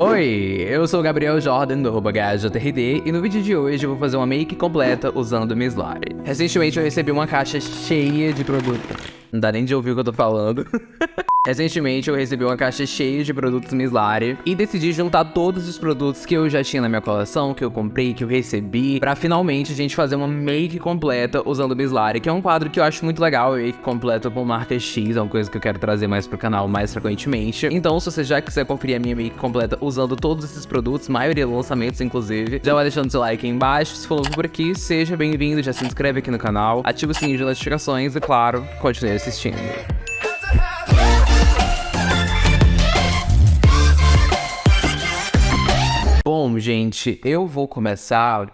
Oi, eu sou o Gabriel Jordan do HJRD e no vídeo de hoje eu vou fazer uma make completa usando Mislari. Recentemente eu recebi uma caixa cheia de produtos. Não dá nem de ouvir o que eu tô falando. Recentemente eu recebi uma caixa cheia de produtos Mislari e decidi juntar todos os produtos que eu já tinha na minha coleção, que eu comprei, que eu recebi, pra finalmente a gente fazer uma make completa usando Mislari, que é um quadro que eu acho muito legal, make completa com marca X, é uma coisa que eu quero trazer mais pro canal mais frequentemente. Então se você já quiser conferir a minha make completa usando todos esses produtos, maioria lançamentos inclusive, já vai deixando seu like aí embaixo, se for novo por aqui, seja bem-vindo, já se inscreve aqui no canal, ativa o sininho de notificações e claro, continue assistindo. Gente, eu vou começar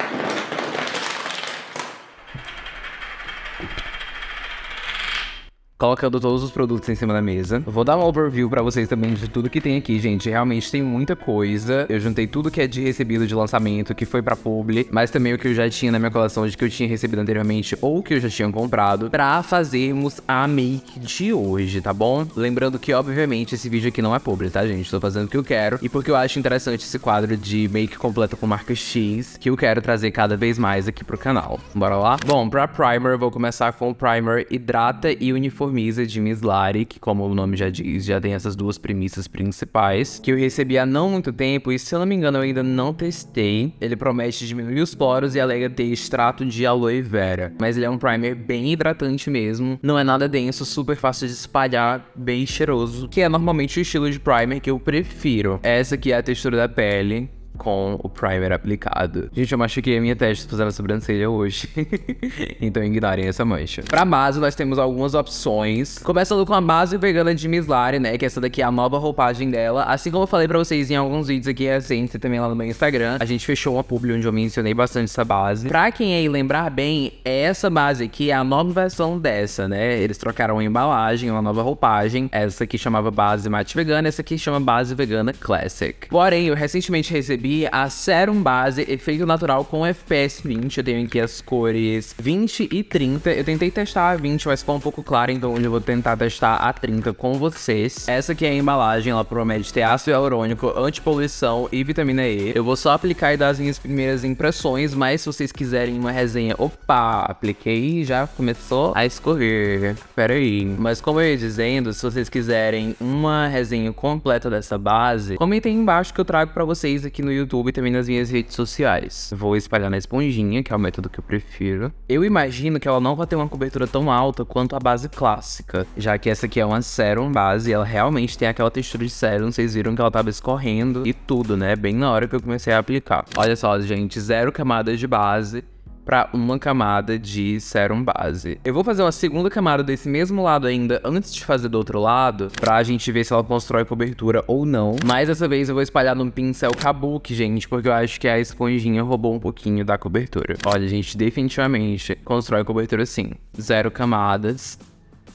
colocando todos os produtos em cima da mesa. vou dar um overview pra vocês também de tudo que tem aqui, gente. Realmente tem muita coisa. Eu juntei tudo que é de recebido de lançamento, que foi pra publi, mas também o que eu já tinha na minha coleção de que eu tinha recebido anteriormente ou que eu já tinha comprado, pra fazermos a make de hoje, tá bom? Lembrando que, obviamente, esse vídeo aqui não é publi, tá, gente? Tô fazendo o que eu quero e porque eu acho interessante esse quadro de make completa com marca X, que eu quero trazer cada vez mais aqui pro canal. Bora lá? Bom, pra primer, eu vou começar com o primer Hidrata e Uniforme Misa de Miss Lari, que como o nome já diz, já tem essas duas premissas principais, que eu recebi há não muito tempo e se eu não me engano eu ainda não testei. Ele promete diminuir os poros e alega ter extrato de aloe vera, mas ele é um primer bem hidratante mesmo, não é nada denso, super fácil de espalhar, bem cheiroso, que é normalmente o estilo de primer que eu prefiro. Essa aqui é a textura da pele, com o primer aplicado. Gente, eu machuquei a minha testa fazendo a sobrancelha hoje. então ignorem essa mancha. Pra base, nós temos algumas opções. Começando com a base vegana de Mislari, né? Que essa daqui é a nova roupagem dela. Assim como eu falei pra vocês em alguns vídeos aqui recentes, também lá no meu Instagram. A gente fechou uma publi onde eu mencionei bastante essa base. Pra quem aí lembrar bem, essa base aqui é a nova versão dessa, né? Eles trocaram a embalagem, uma nova roupagem. Essa aqui chamava base mate vegana, essa aqui chama base vegana classic. Porém, eu recentemente recebi recebi a Serum Base Efeito Natural com FPS 20. Eu tenho aqui as cores 20 e 30. Eu tentei testar a 20, mas ficou um pouco claro, então hoje eu vou tentar testar a 30 com vocês. Essa aqui é a embalagem, ela promete ter ácido hialurônico, antipoluição e vitamina E. Eu vou só aplicar e dar as minhas primeiras impressões, mas se vocês quiserem uma resenha... Opa, apliquei e já começou a escorrer. Pera aí. Mas como eu ia dizendo, se vocês quiserem uma resenha completa dessa base, comentem embaixo que eu trago pra vocês aqui no YouTube e também nas minhas redes sociais. Vou espalhar na esponjinha, que é o método que eu prefiro. Eu imagino que ela não vai ter uma cobertura tão alta quanto a base clássica, já que essa aqui é uma serum base e ela realmente tem aquela textura de serum, vocês viram que ela tava escorrendo e tudo, né? Bem na hora que eu comecei a aplicar. Olha só, gente, zero camadas de base, para uma camada de sérum base. Eu vou fazer uma segunda camada desse mesmo lado ainda antes de fazer do outro lado, pra gente ver se ela constrói cobertura ou não. Mas dessa vez eu vou espalhar num pincel kabuki, gente, porque eu acho que a esponjinha roubou um pouquinho da cobertura. Olha, gente, definitivamente constrói cobertura sim. Zero camadas,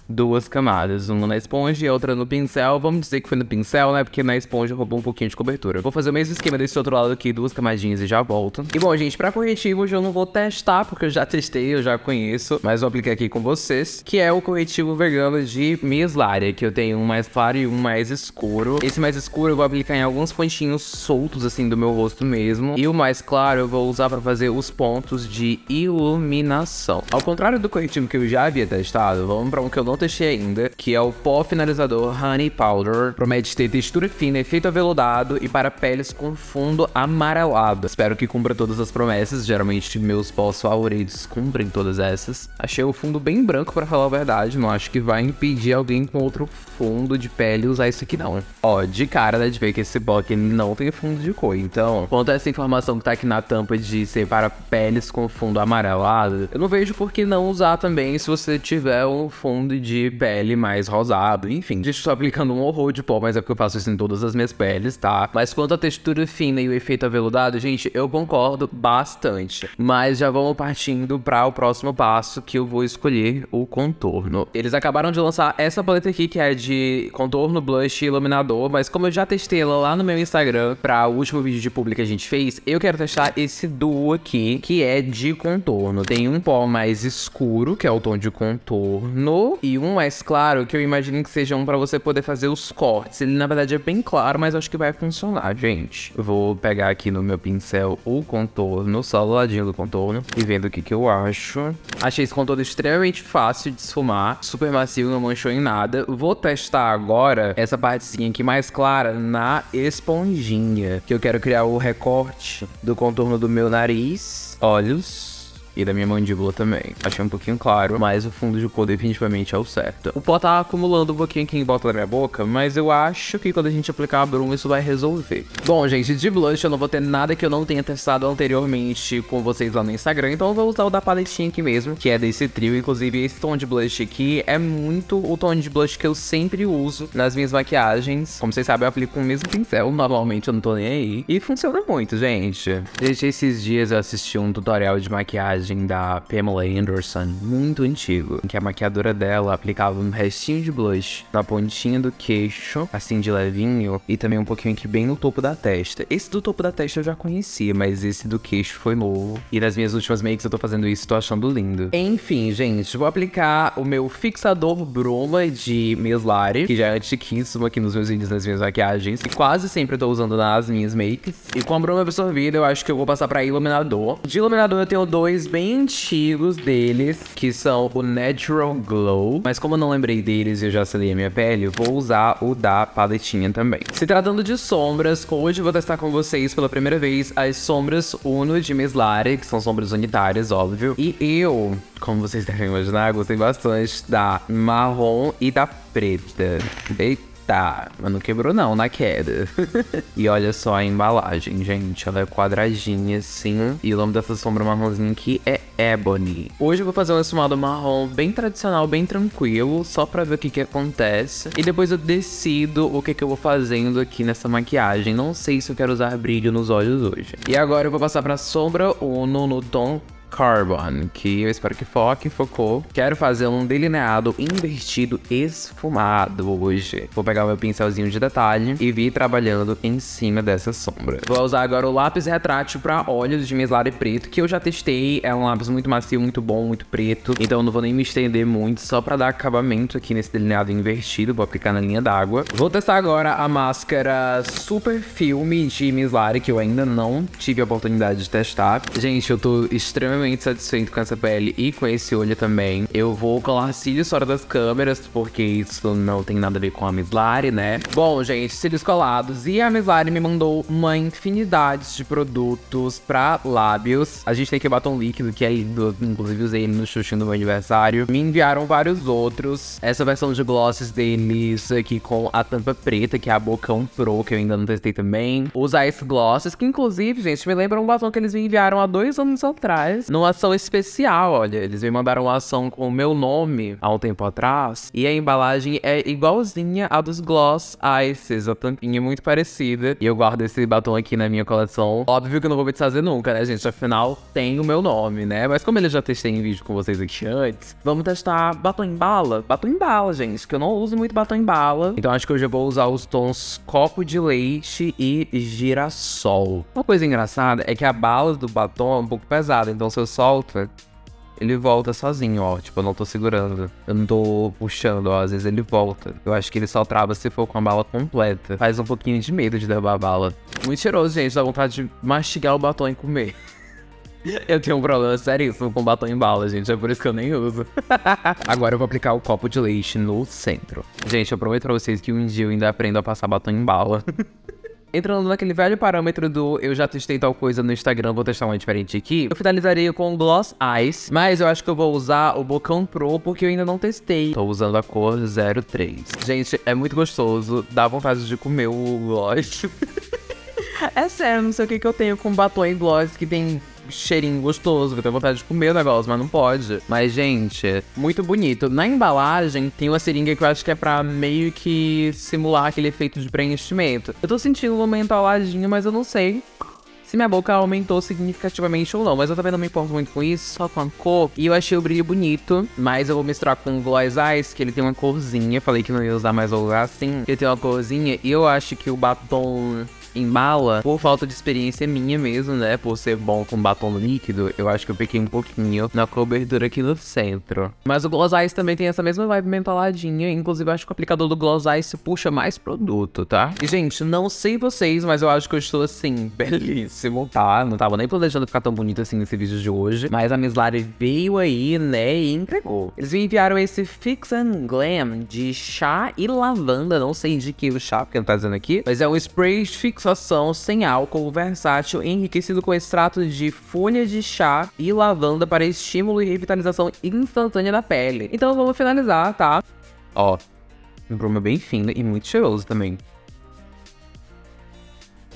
duas camadas, uma na esponja e outra no pincel. Vamos dizer que foi no pincel, né? Porque na esponja roubou um pouquinho de cobertura. Vou fazer o mesmo esquema desse outro lado aqui, duas camadinhas e já volto. E bom, gente, pra corretivo hoje eu não vou testar, porque eu já testei, eu já conheço, mas vou aplicar aqui com vocês, que é o corretivo vegano de Mislaria, que eu tenho um mais claro e um mais escuro. Esse mais escuro eu vou aplicar em alguns pontinhos soltos, assim, do meu rosto mesmo. E o mais claro eu vou usar pra fazer os pontos de iluminação. Ao contrário do corretivo que eu já havia testado, vamos pra um que eu não testei ainda, que é o pó finalizador Honey Powder. Promete ter textura fina, efeito aveludado e para peles com fundo amarelado. Espero que cumpra todas as promessas, geralmente meus pós favoritos cumprem todas essas. Achei o fundo bem branco para falar a verdade, não acho que vai impedir alguém com outro fundo de pele usar isso aqui não. Ó, de cara dá de ver que esse pó aqui não tem fundo de cor, então, quanto a essa informação que tá aqui na tampa de ser para peles com fundo amarelado, eu não vejo por que não usar também se você tiver um fundo de de pele mais rosado, enfim. Gente, estou aplicando um horror de pó, mas é porque eu faço isso em todas as minhas peles, tá? Mas quanto à textura fina e o efeito aveludado, gente, eu concordo bastante. Mas já vamos partindo para o próximo passo, que eu vou escolher o contorno. Eles acabaram de lançar essa paleta aqui, que é de contorno, blush e iluminador, mas como eu já testei ela lá no meu Instagram, para o último vídeo de publi que a gente fez, eu quero testar esse duo aqui, que é de contorno. Tem um pó mais escuro, que é o tom de contorno, e um mais claro, que eu imagino que seja um pra você poder fazer os cortes. Ele, na verdade, é bem claro, mas acho que vai funcionar, gente. Vou pegar aqui no meu pincel o contorno, só do ladinho do contorno, e vendo o que que eu acho. Achei esse contorno extremamente fácil de esfumar, super macio, não manchou em nada. Vou testar agora essa partezinha aqui mais clara na esponjinha, que eu quero criar o recorte do contorno do meu nariz, olhos e da minha mandíbula também. Achei um pouquinho claro, mas o fundo de cor definitivamente é o certo. O pó tá acumulando um pouquinho aqui em volta da minha boca, mas eu acho que quando a gente aplicar a bruma isso vai resolver. Bom, gente, de blush eu não vou ter nada que eu não tenha testado anteriormente com vocês lá no Instagram, então eu vou usar o da paletinha aqui mesmo, que é desse trio. Inclusive, esse tom de blush aqui é muito o tom de blush que eu sempre uso nas minhas maquiagens. Como vocês sabem, eu aplico com o mesmo pincel, normalmente eu não tô nem aí. E funciona muito, gente. Desde esses dias eu assisti um tutorial de maquiagem da Pamela Anderson, muito antigo, em que a maquiadora dela aplicava um restinho de blush na pontinha do queixo, assim de levinho, e também um pouquinho aqui bem no topo da testa. Esse do topo da testa eu já conhecia, mas esse do queixo foi novo. E nas minhas últimas makes eu tô fazendo isso, tô achando lindo. Enfim, gente, vou aplicar o meu fixador bruma de Meslari, que já é antiquíssimo aqui nos meus vídeos, nas minhas maquiagens, e quase sempre eu tô usando nas minhas makes. E com a bruma absorvida, eu acho que eu vou passar pra iluminador. De iluminador eu tenho dois bem antigos deles, que são o Natural Glow. Mas como eu não lembrei deles e eu já selei a minha pele, vou usar o da paletinha também. Se tratando de sombras, hoje eu vou testar com vocês pela primeira vez as sombras Uno de Meslari, que são sombras unitárias, óbvio. E eu, como vocês devem imaginar, gostei bastante da marrom e da preta. Eita. Tá, mas não quebrou não na queda. e olha só a embalagem, gente. Ela é quadradinha assim. E o nome dessa sombra marronzinha aqui é Ebony. Hoje eu vou fazer um esfumado marrom bem tradicional, bem tranquilo, só pra ver o que que acontece. E depois eu decido o que que eu vou fazendo aqui nessa maquiagem. Não sei se eu quero usar brilho nos olhos hoje. E agora eu vou passar pra sombra Uno no tom Carbon, que eu espero que foque, focou. Quero fazer um delineado invertido esfumado hoje. Vou pegar meu pincelzinho de detalhe e vir trabalhando em cima dessa sombra. Vou usar agora o lápis retrátil para olhos de Meslari preto, que eu já testei. É um lápis muito macio, muito bom, muito preto. Então não vou nem me estender muito, só para dar acabamento aqui nesse delineado invertido. Vou aplicar na linha d'água. Vou testar agora a máscara Super Filme de Meslari, que eu ainda não tive a oportunidade de testar. Gente, eu tô extremamente extremamente satisfeito com essa pele e com esse olho também. Eu vou colar cílios fora das câmeras, porque isso não tem nada a ver com a Mislari, né? Bom, gente, cílios colados. E a Mislari me mandou uma infinidade de produtos pra lábios. A gente tem o batom líquido, que é lindo. Inclusive usei ele no xuxinho do meu aniversário. Me enviaram vários outros. Essa versão de glosses deles aqui com a tampa preta, que é a Bocão Pro, que eu ainda não testei também. Os Ice Glosses, que inclusive, gente, me lembram um batom que eles me enviaram há dois anos atrás numa ação especial, olha. Eles me mandaram uma ação com o meu nome há um tempo atrás. E a embalagem é igualzinha à dos Gloss Ices. A tampinha é muito parecida. E eu guardo esse batom aqui na minha coleção. Óbvio que eu não vou me desfazer nunca, né, gente? Afinal, tem o meu nome, né? Mas como ele já testei em vídeo com vocês aqui antes, vamos testar batom em bala. Batom em bala, gente, que eu não uso muito batom em bala. Então acho que hoje eu vou usar os tons copo de leite e girassol. Uma coisa engraçada é que a bala do batom é um pouco pesada, então se eu solto, ele volta sozinho, ó. Tipo, eu não tô segurando. Eu não tô puxando, ó. Às vezes ele volta. Eu acho que ele só trava se for com a bala completa. Faz um pouquinho de medo de derrubar a bala. Muito cheiroso, gente. Dá vontade de mastigar o batom e comer. Eu tenho um problema seríssimo com batom em bala, gente. É por isso que eu nem uso. Agora eu vou aplicar o copo de leite no centro. Gente, eu prometo pra vocês que um dia eu ainda aprendo a passar batom em bala. Entrando naquele velho parâmetro do eu já testei tal coisa no Instagram, vou testar uma diferente aqui. Eu finalizaria com Gloss Eyes, mas eu acho que eu vou usar o Bocão Pro porque eu ainda não testei. Tô usando a cor 03. Gente, é muito gostoso, dá vontade de comer o gloss. é sério, não sei o que, que eu tenho com batom e gloss que tem cheirinho gostoso, que eu tenho vontade de comer o negócio, mas não pode. Mas, gente, muito bonito. Na embalagem tem uma seringa que eu acho que é pra meio que simular aquele efeito de preenchimento. Eu tô sentindo uma entaladinha, mas eu não sei se minha boca aumentou significativamente ou não. Mas eu também não me importo muito com isso, só com a cor. E eu achei o brilho bonito, mas eu vou misturar com o Gloss Eyes, que ele tem uma corzinha. Falei que não ia usar, vou usar assim. Ele tem uma corzinha e eu acho que o batom embala por falta de experiência minha mesmo, né? Por ser bom com batom líquido, eu acho que eu peguei um pouquinho na cobertura aqui no centro. Mas o Gloss Ice também tem essa mesma vibe mentaladinha, inclusive eu acho que o aplicador do Gloss Ice puxa mais produto, tá? E, gente, não sei vocês, mas eu acho que eu estou, assim, belíssimo, tá? Não tava nem planejando ficar tão bonito assim nesse vídeo de hoje, mas a Miss Lari veio aí, né, e entregou. Eles me enviaram esse Fix and Glam de chá e lavanda, não sei de que o chá, porque não tá dizendo aqui, mas é um spray de fixação sem álcool, versátil, enriquecido com extrato de folha de chá e lavanda para estímulo e revitalização instantânea da pele. Então vamos finalizar, tá? Ó, um bruma bem fino e muito cheiroso também.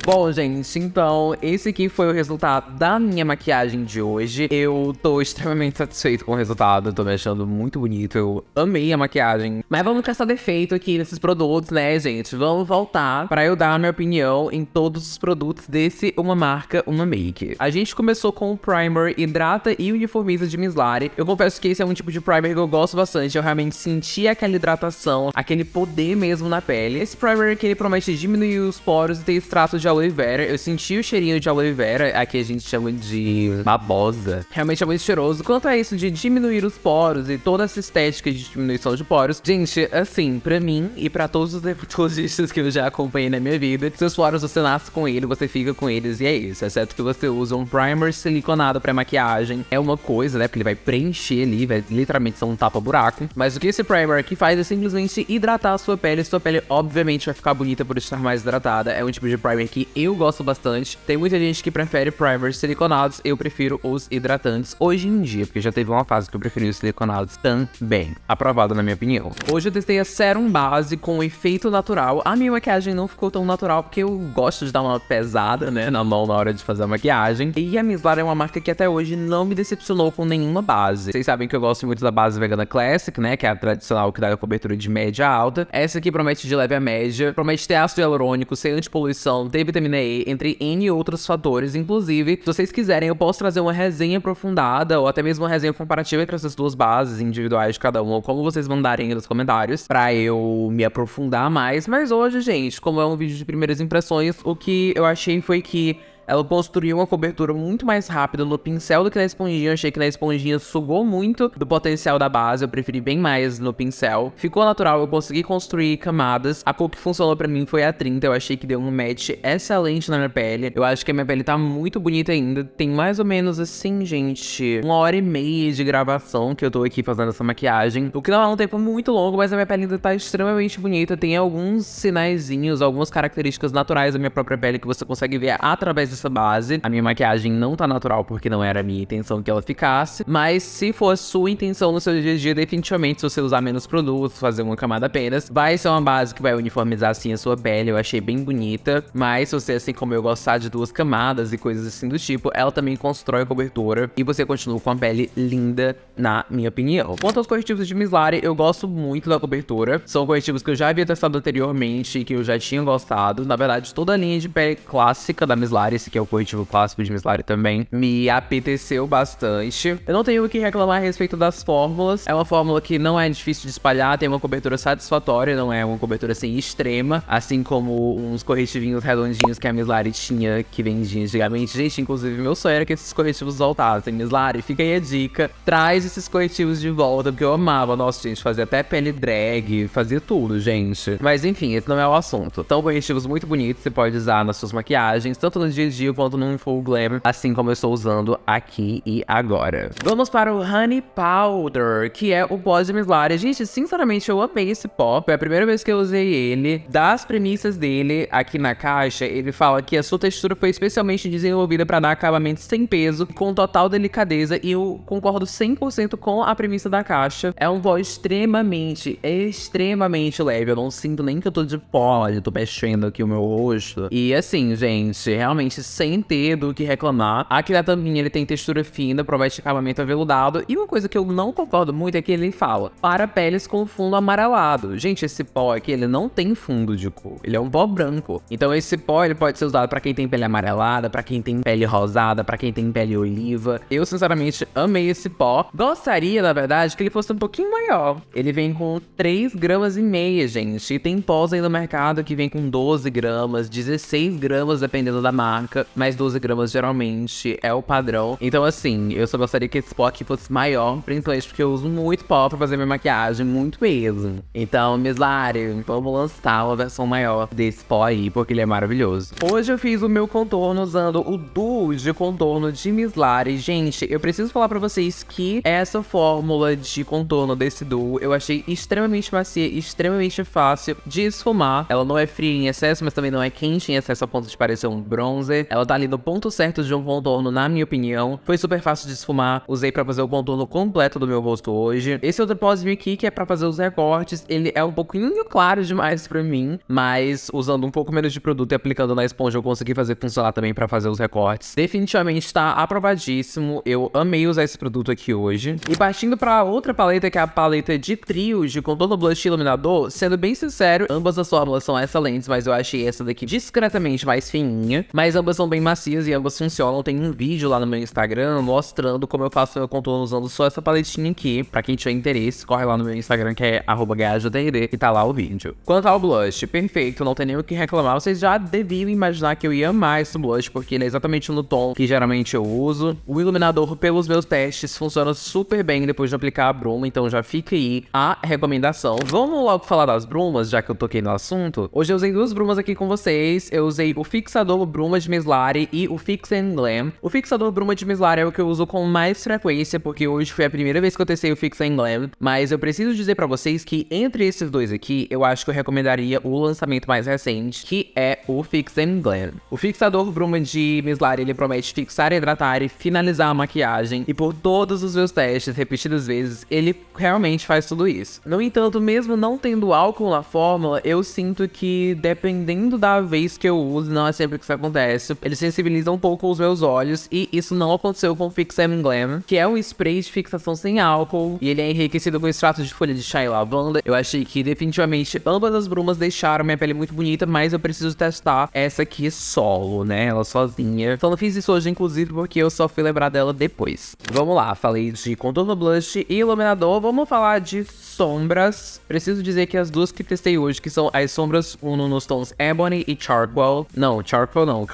Bom, gente, então esse aqui foi o resultado da minha maquiagem de hoje. Eu tô extremamente satisfeito com o resultado, tô me achando muito bonito, eu amei a maquiagem. Mas vamos caçar defeito aqui nesses produtos, né, gente? Vamos voltar pra eu dar a minha opinião em todos os produtos desse Uma Marca, Uma Make. A gente começou com o Primer Hidrata e Uniformiza de Mislari. Eu confesso que esse é um tipo de primer que eu gosto bastante, eu realmente senti aquela hidratação, aquele poder mesmo na pele. Esse primer que ele promete diminuir os poros e ter extrato de aloe vera. Eu senti o cheirinho de aloe vera, aqui a gente chama de babosa. Realmente é muito cheiroso. Quanto a isso de diminuir os poros e toda essa estética de diminuição de poros, gente, assim, pra mim e pra todos os dermatologistas que eu já acompanhei na minha vida, seus poros você nasce com ele, você fica com eles e é isso. Exceto que você usa um primer siliconado pra maquiagem. É uma coisa, né? Porque ele vai preencher ali, vai literalmente ser um tapa-buraco. Mas o que esse primer aqui faz é simplesmente hidratar a sua pele. Sua pele, obviamente, vai ficar bonita por estar mais hidratada. É um tipo de primer que eu gosto bastante. Tem muita gente que prefere primers siliconados, eu prefiro os hidratantes hoje em dia, porque já teve uma fase que eu preferi os siliconados também. Aprovado na minha opinião. Hoje eu testei a Serum Base com efeito natural. A minha maquiagem não ficou tão natural, porque eu gosto de dar uma pesada, né, na mão na hora de fazer a maquiagem. E a Miss Lara é uma marca que até hoje não me decepcionou com nenhuma base. Vocês sabem que eu gosto muito da base Vegana Classic, né, que é a tradicional que dá a cobertura de média a alta. Essa aqui promete de leve a média, promete ter ácido hialurônico, ser antipoluição, ter vitamina E, entre N outros fatores. Inclusive, se vocês quiserem, eu posso trazer uma resenha aprofundada ou até mesmo uma resenha comparativa entre essas duas bases individuais de cada uma, ou como vocês mandarem nos comentários, pra eu me aprofundar mais. Mas hoje, gente, como é um vídeo de primeiras impressões, o que eu achei foi que ela construiu uma cobertura muito mais rápida no pincel do que na esponjinha. Eu achei que na esponjinha sugou muito do potencial da base, eu preferi bem mais no pincel. Ficou natural, eu consegui construir camadas. A cor que funcionou pra mim foi a 30, eu achei que deu um match excelente na minha pele. Eu acho que a minha pele tá muito bonita ainda. Tem mais ou menos assim, gente, uma hora e meia de gravação que eu tô aqui fazendo essa maquiagem. O que não é um tempo muito longo, mas a minha pele ainda tá extremamente bonita. Tem alguns sinaizinhos, algumas características naturais da minha própria pele que você consegue ver através essa base. A minha maquiagem não tá natural porque não era a minha intenção que ela ficasse, mas se for sua intenção no seu dia a dia, definitivamente se você usar menos produtos, fazer uma camada apenas, vai ser uma base que vai uniformizar assim a sua pele, eu achei bem bonita, mas se você, assim como eu, gostar de duas camadas e coisas assim do tipo, ela também constrói a cobertura e você continua com a pele linda, na minha opinião. Quanto aos corretivos de Mislari, eu gosto muito da cobertura, são corretivos que eu já havia testado anteriormente e que eu já tinha gostado, na verdade toda a linha de pele clássica da Mislari, que é o corretivo clássico de Mislari também, me apeteceu bastante. Eu não tenho o que reclamar a respeito das fórmulas. É uma fórmula que não é difícil de espalhar, tem uma cobertura satisfatória, não é uma cobertura assim extrema, assim como uns corretivinhos redondinhos que a Mislari tinha, que vendia antigamente. Gente, inclusive meu sonho era que esses corretivos voltassem. Mislari, fica aí a dica, traz esses corretivos de volta, porque eu amava. Nossa, gente, fazia até pele drag, fazia tudo, gente. Mas enfim, esse não é o assunto. São corretivos muito bonitos, você pode usar nas suas maquiagens, tanto no dia dia quanto no Full Glam, assim como eu estou usando aqui e agora. Vamos para o Honey Powder, que é o pó de Mislari. Gente, sinceramente, eu amei esse pó. Foi a primeira vez que eu usei ele. Das premissas dele, aqui na caixa, ele fala que a sua textura foi especialmente desenvolvida para dar acabamento sem peso, com total delicadeza, e eu concordo 100% com a premissa da caixa. É um pó extremamente, extremamente leve. Eu não sinto nem que eu tô de pó, eu tô mexendo aqui o meu rosto. E assim, gente, realmente sem ter do que reclamar. Aqui na tampinha ele tem textura fina, promete acabamento aveludado. E uma coisa que eu não concordo muito é que ele fala para peles com fundo amarelado. Gente, esse pó aqui, ele não tem fundo de cor. Ele é um pó branco. Então esse pó, ele pode ser usado para quem tem pele amarelada, para quem tem pele rosada, para quem tem pele oliva. Eu, sinceramente, amei esse pó. Gostaria, na verdade, que ele fosse um pouquinho maior. Ele vem com 3 gramas e meia, gente. E tem pós aí no mercado que vem com 12 gramas, 16 gramas, dependendo da marca. Mas 12 gramas, geralmente, é o padrão. Então, assim, eu só gostaria que esse pó aqui fosse maior, principalmente porque eu uso muito pó pra fazer minha maquiagem, muito mesmo. Então, Miss Lari, vamos lançar uma versão maior desse pó aí, porque ele é maravilhoso. Hoje eu fiz o meu contorno usando o Duo de contorno de Miss Lari. Gente, eu preciso falar pra vocês que essa fórmula de contorno desse Duo eu achei extremamente macia, extremamente fácil de esfumar. Ela não é fria em excesso, mas também não é quente em excesso a ponto de parecer um bronzer. Ela tá ali no ponto certo de um contorno, na minha opinião. Foi super fácil de esfumar. Usei pra fazer o contorno completo do meu rosto hoje. Esse outro pozinho aqui, que é pra fazer os recortes, ele é um pouquinho claro demais pra mim, mas usando um pouco menos de produto e aplicando na esponja eu consegui fazer funcionar também pra fazer os recortes. Definitivamente tá aprovadíssimo. Eu amei usar esse produto aqui hoje. E partindo pra outra paleta, que é a paleta de trios de contorno blush iluminador, sendo bem sincero, ambas as fórmulas são excelentes, mas eu achei essa daqui discretamente mais fininha. Mas ambas são bem macias e ambas funcionam. Tem um vídeo lá no meu Instagram mostrando como eu faço meu contorno usando só essa paletinha aqui. Pra quem tiver interesse, corre lá no meu Instagram que é GajoDRD e tá lá o vídeo. Quanto ao blush, perfeito, não tem nem o que reclamar. Vocês já deviam imaginar que eu ia amar esse blush, porque ele é exatamente no tom que geralmente eu uso. O iluminador, pelos meus testes, funciona super bem depois de aplicar a bruma, então já fica aí a recomendação. Vamos logo falar das brumas, já que eu toquei no assunto. Hoje eu usei duas brumas aqui com vocês. Eu usei o fixador bruma de Mislari e o Fix and Glam. O fixador bruma de Mislari é o que eu uso com mais frequência, porque hoje foi a primeira vez que eu testei o Fix and Glam. Mas eu preciso dizer pra vocês que entre esses dois aqui, eu acho que eu recomendaria o lançamento mais recente, que é o Fix and Glam. O fixador bruma de Mislari, ele promete fixar, hidratar e finalizar a maquiagem. E por todos os meus testes, repetidas vezes, ele realmente faz tudo isso. No entanto, mesmo não tendo álcool na fórmula, eu sinto que dependendo da vez que eu uso, não é sempre que isso acontece, ele sensibiliza um pouco os meus olhos e isso não aconteceu com o Fix Glam, que é um spray de fixação sem álcool e ele é enriquecido com extrato de folha de chá e lavanda. Eu achei que definitivamente ambas as brumas deixaram minha pele muito bonita, mas eu preciso testar essa aqui solo, né? Ela sozinha. Então não fiz isso hoje, inclusive, porque eu só fui lembrar dela depois. Vamos lá, falei de contorno blush e iluminador, vamos falar de sombras. Preciso dizer que as duas que testei hoje, que são as sombras Uno nos tons Ebony e Charcoal. Não, Charcoal não,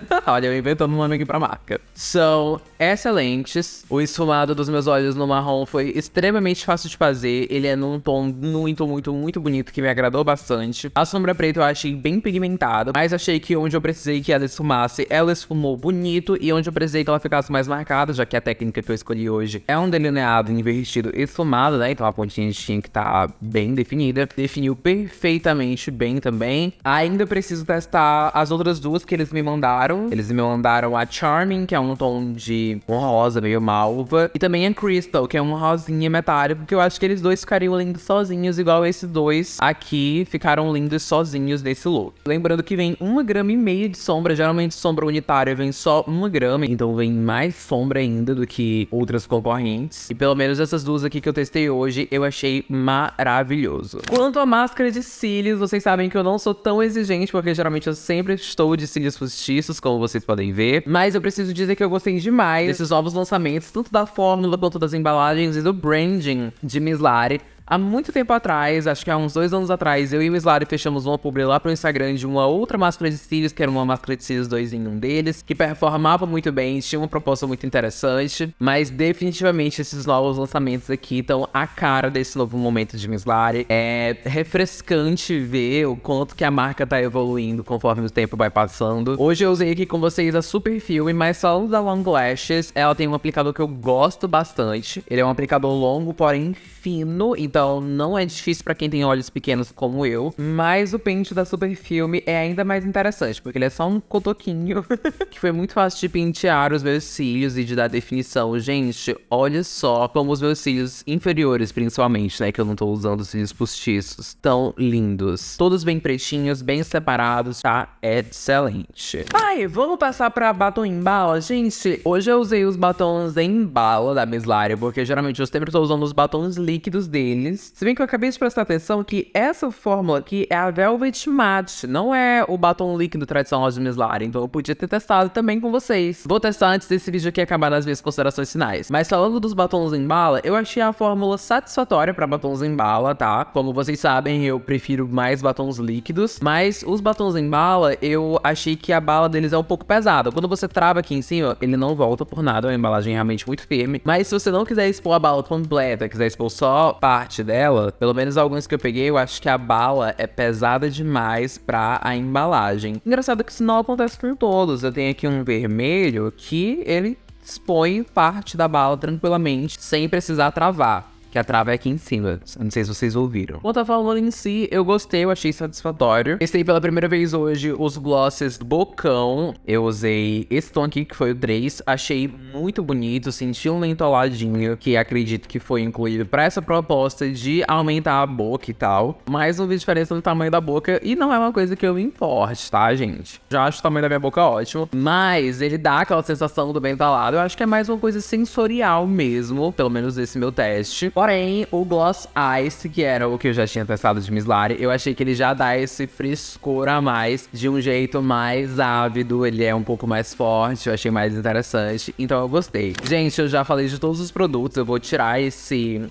Olha, eu inventando um nome aqui pra marca. São excelentes. O esfumado dos meus olhos no marrom foi extremamente fácil de fazer. Ele é num tom muito, muito, muito bonito, que me agradou bastante. A sombra preta eu achei bem pigmentada, mas achei que onde eu precisei que ela esfumasse, ela esfumou bonito. E onde eu precisei que ela ficasse mais marcada, já que a técnica que eu escolhi hoje é um delineado invertido esfumado, né? Então a pontinha tinha que estar tá bem definida. Definiu perfeitamente bem também. Ainda preciso testar as outras duas que eles me mandaram. Eles me mandaram a Charming, que é um tom de um rosa meio malva. E também a Crystal, que é um rosinha metálico, que eu acho que eles dois ficariam lindos sozinhos, igual esses dois aqui ficaram lindos sozinhos nesse look. Lembrando que vem uma grama e meia de sombra. Geralmente sombra unitária vem só uma grama, então vem mais sombra ainda do que outras concorrentes. E pelo menos essas duas aqui que eu testei hoje, eu achei maravilhoso. Quanto à máscara de cílios, vocês sabem que eu não sou tão exigente, porque geralmente eu sempre estou de cílios postiços, como vocês podem ver. Mas eu preciso dizer que eu gostei demais desses novos lançamentos, tanto da fórmula quanto das embalagens e do branding de Miss Lari. Há muito tempo atrás, acho que há uns dois anos atrás, eu e o Slary fechamos uma publi lá pro Instagram de uma outra máscara de cílios, que era uma máscara de cílios 2 em um deles, que performava muito bem, tinha uma proposta muito interessante, mas definitivamente esses novos lançamentos aqui estão a cara desse novo momento de Miss Lari. É refrescante ver o quanto que a marca tá evoluindo conforme o tempo vai passando. Hoje eu usei aqui com vocês a Super Filme, mas falando da Long Lashes, ela tem um aplicador que eu gosto bastante. Ele é um aplicador longo, porém fino, então então não é difícil pra quem tem olhos pequenos como eu. Mas o pente da Super Filme é ainda mais interessante, porque ele é só um cotoquinho, que foi muito fácil de pentear os meus cílios e de dar definição. Gente, olha só como os meus cílios inferiores, principalmente, né, que eu não tô usando cílios postiços, tão lindos. Todos bem pretinhos, bem separados, tá? Excelente. Ai, vamos passar pra batom em bala? Gente, hoje eu usei os batons em bala da Miss porque geralmente eu sempre tô usando os batons líquidos deles. Se bem que eu acabei de prestar atenção que essa fórmula aqui é a Velvet Matte, não é o batom líquido tradicional de Miss Laria, então eu podia ter testado também com vocês. Vou testar antes desse vídeo aqui acabar nas minhas considerações finais. Mas falando dos batons em bala, eu achei a fórmula satisfatória pra batons em bala, tá? Como vocês sabem, eu prefiro mais batons líquidos, mas os batons em bala, eu achei que a bala deles é um pouco pesada. Quando você trava aqui em cima, ele não volta por nada, é uma embalagem realmente muito firme. Mas se você não quiser expor a bala completa, quiser expor só parte dela, pelo menos alguns que eu peguei, eu acho que a bala é pesada demais pra a embalagem. Engraçado que isso não acontece com todos. Eu tenho aqui um vermelho que ele expõe parte da bala tranquilamente, sem precisar travar que a trava é aqui em cima. Não sei se vocês ouviram. Quanto a fórmula em si, eu gostei, eu achei satisfatório. Testei pela primeira vez hoje os glosses do Bocão. Eu usei esse tom aqui, que foi o 3. Achei muito bonito, senti um lentoladinho, que acredito que foi incluído pra essa proposta de aumentar a boca e tal. Mas não vi diferença no tamanho da boca e não é uma coisa que eu me importe, tá, gente? Já acho o tamanho da minha boca ótimo, mas ele dá aquela sensação do bem talado. Eu acho que é mais uma coisa sensorial mesmo, pelo menos esse meu teste. Porém, o Gloss Ice, que era o que eu já tinha testado de Miss Lari, eu achei que ele já dá esse frescor a mais, de um jeito mais ávido, ele é um pouco mais forte, eu achei mais interessante, então eu gostei. Gente, eu já falei de todos os produtos, eu vou tirar esse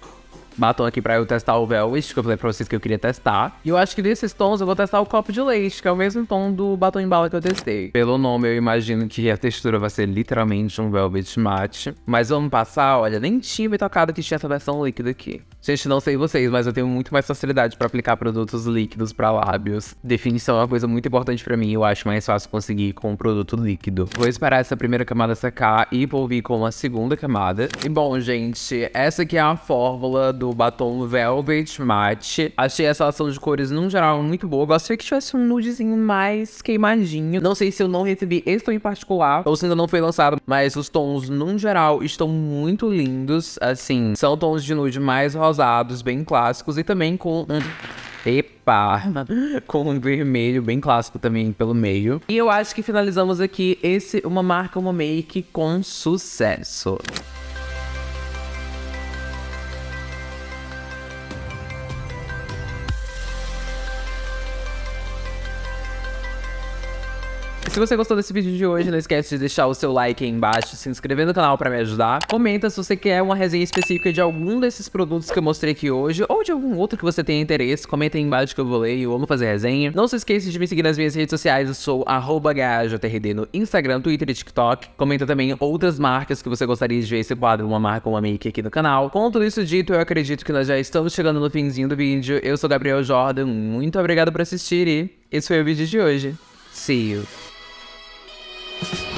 batom aqui pra eu testar o Velvet, que eu falei pra vocês que eu queria testar. E eu acho que desses tons eu vou testar o copo de leite, que é o mesmo tom do batom em bala que eu testei. Pelo nome eu imagino que a textura vai ser literalmente um Velvet Matte. Mas vamos passar, olha, nem tinha me tocado que tinha essa versão líquida aqui. Gente, não sei vocês, mas eu tenho muito mais facilidade pra aplicar produtos líquidos pra lábios. Definição é uma coisa muito importante pra mim, eu acho mais fácil conseguir com um produto líquido. Vou esperar essa primeira camada secar e vou vir com uma segunda camada. E bom, gente, essa aqui é a fórmula do batom Velvet Matte. Achei essa ação de cores, no geral, muito boa. Gostaria que tivesse um nudezinho mais queimadinho. Não sei se eu não recebi esse tom em particular, ou se ainda não foi lançado, mas os tons, no geral, estão muito lindos. Assim, são tons de nude mais rosados bem clássicos, e também com. Epa! Com um vermelho bem clássico também pelo meio. E eu acho que finalizamos aqui esse Uma Marca, Uma Make com sucesso. Se você gostou desse vídeo de hoje, não esquece de deixar o seu like aí embaixo, se inscrever no canal pra me ajudar. Comenta se você quer uma resenha específica de algum desses produtos que eu mostrei aqui hoje, ou de algum outro que você tenha interesse. Comenta aí embaixo que eu vou ler e eu amo fazer resenha. Não se esqueça de me seguir nas minhas redes sociais, eu sou GajoTRD no Instagram, Twitter e TikTok. Comenta também outras marcas que você gostaria de ver esse quadro, uma marca ou uma make aqui no canal. Com tudo isso dito, eu acredito que nós já estamos chegando no finzinho do vídeo. Eu sou Gabriel Jordan, muito obrigado por assistir e esse foi o vídeo de hoje. See you. Bye.